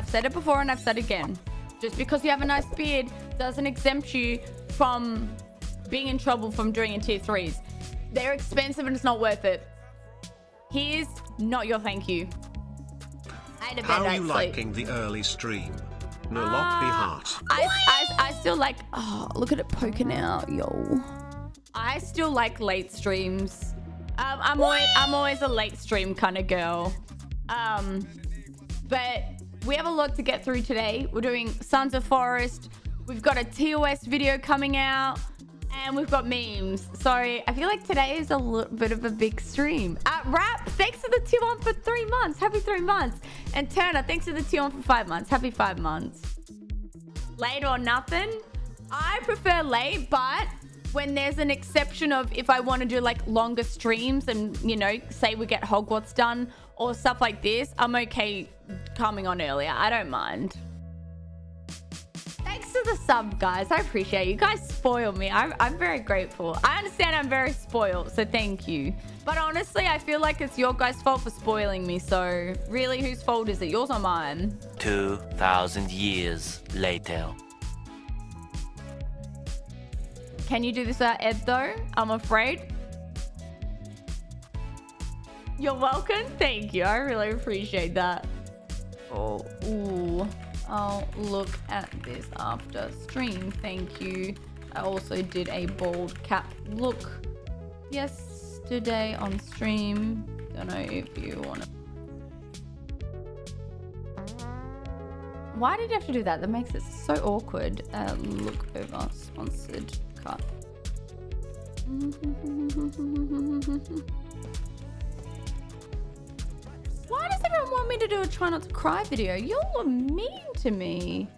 I've said it before and I've said it again. Just because you have a nice beard doesn't exempt you from being in trouble from doing in tier threes. They're expensive and it's not worth it. Here's not your thank you. I had a bad How are you liking the early stream? No lock Uh, heart. I, I, I still like, oh, look at it poking out, yo. I still like late streams. Um, I'm always, I'm always a late stream kind of girl. Um, but we have a lot to get through today. We're doing Sons of Forest. We've got a TOS video coming out. And we've got memes. So I feel like today is a little bit of a big stream. Uh, Rap, thanks to the tier one for three months. Happy three months. And Turner, thanks to the tier one for five months. Happy five months. Late or nothing? I prefer late, but when there's an exception of if I want to do like longer streams and, you know, say we get Hogwarts done or stuff like this, I'm okay coming on earlier. I don't mind. Thanks to the sub, guys. I appreciate you. You guys spoil me. I'm, I'm very grateful. I understand I'm very spoiled, so thank you. But honestly, I feel like it's your guys' fault for spoiling me. So really, whose fault is it? Yours or mine? 2,000 years later. Can you do this without Ed though? I'm afraid. You're welcome. Thank you. I really appreciate that. Oh, ooh. I'll look at this after stream. Thank you. I also did a bald cap look yesterday on stream. Don't know if you want to. Why did you have to do that? That makes it so awkward. Uh, look over sponsored cut. to do a try not to cry video? You're mean to me.